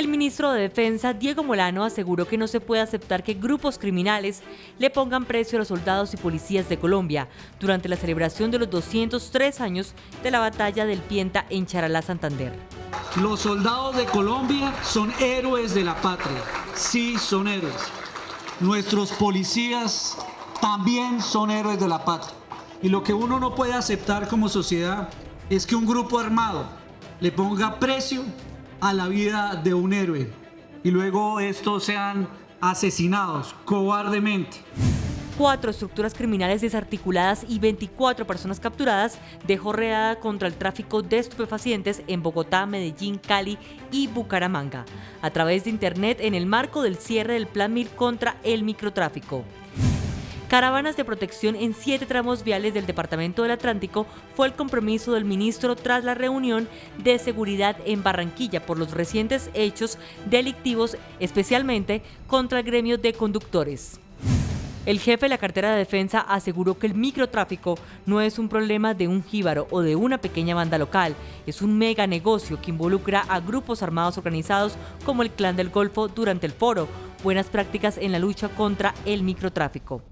El ministro de Defensa, Diego Molano, aseguró que no se puede aceptar que grupos criminales le pongan precio a los soldados y policías de Colombia durante la celebración de los 203 años de la batalla del Pienta en Charalá, Santander. Los soldados de Colombia son héroes de la patria, sí son héroes. Nuestros policías también son héroes de la patria. Y lo que uno no puede aceptar como sociedad es que un grupo armado le ponga precio a la vida de un héroe y luego estos sean asesinados cobardemente. Cuatro estructuras criminales desarticuladas y 24 personas capturadas dejó reada contra el tráfico de estupefacientes en Bogotá, Medellín, Cali y Bucaramanga, a través de Internet en el marco del cierre del Plan MIR contra el microtráfico. Caravanas de protección en siete tramos viales del Departamento del Atlántico fue el compromiso del ministro tras la reunión de seguridad en Barranquilla por los recientes hechos delictivos, especialmente contra el gremio de conductores. El jefe de la cartera de defensa aseguró que el microtráfico no es un problema de un jíbaro o de una pequeña banda local, es un mega negocio que involucra a grupos armados organizados como el Clan del Golfo durante el foro, buenas prácticas en la lucha contra el microtráfico.